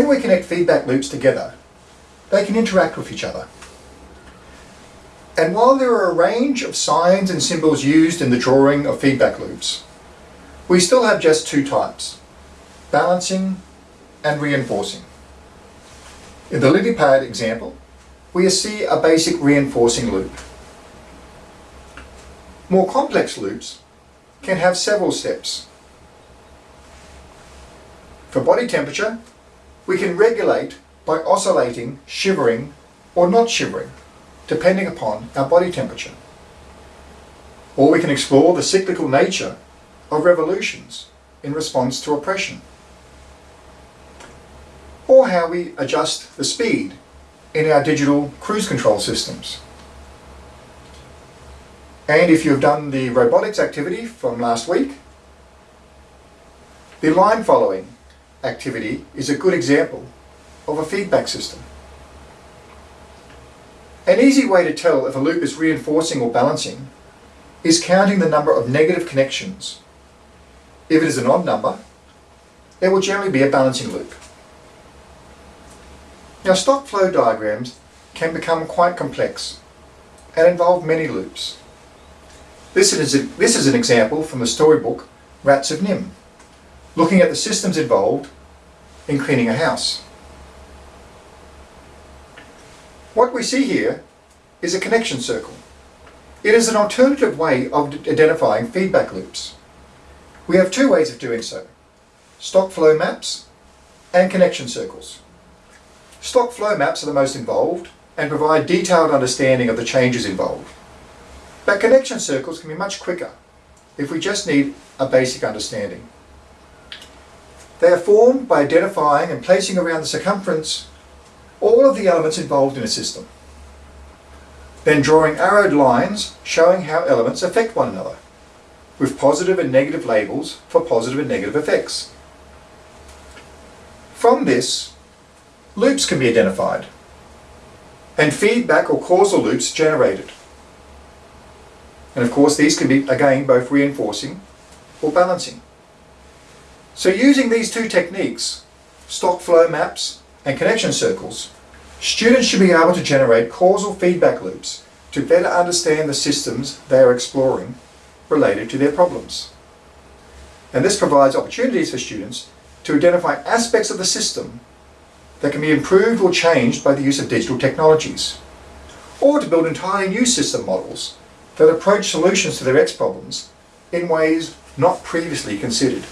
we connect feedback loops together, they can interact with each other. And while there are a range of signs and symbols used in the drawing of feedback loops, we still have just two types, balancing and reinforcing. In the LilyPad example, we see a basic reinforcing loop. More complex loops can have several steps. For body temperature, we can regulate by oscillating, shivering, or not shivering, depending upon our body temperature. Or we can explore the cyclical nature of revolutions in response to oppression. Or how we adjust the speed in our digital cruise control systems. And if you've done the robotics activity from last week, the line following activity is a good example of a feedback system. An easy way to tell if a loop is reinforcing or balancing is counting the number of negative connections. If it is an odd number, there will generally be a balancing loop. Now stock flow diagrams can become quite complex and involve many loops. This is, a, this is an example from the storybook Rats of NIMH, looking at the systems involved in cleaning a house. What we see here is a connection circle. It is an alternative way of identifying feedback loops. We have two ways of doing so, stock flow maps and connection circles. Stock flow maps are the most involved and provide detailed understanding of the changes involved. But connection circles can be much quicker if we just need a basic understanding. They are formed by identifying and placing around the circumference all of the elements involved in a system. Then drawing arrowed lines showing how elements affect one another, with positive and negative labels for positive and negative effects. From this, loops can be identified, and feedback or causal loops generated. And of course these can be, again, both reinforcing or balancing. So using these two techniques, stock flow maps and connection circles, students should be able to generate causal feedback loops to better understand the systems they are exploring related to their problems. And this provides opportunities for students to identify aspects of the system that can be improved or changed by the use of digital technologies, or to build entirely new system models that approach solutions to their X problems in ways not previously considered.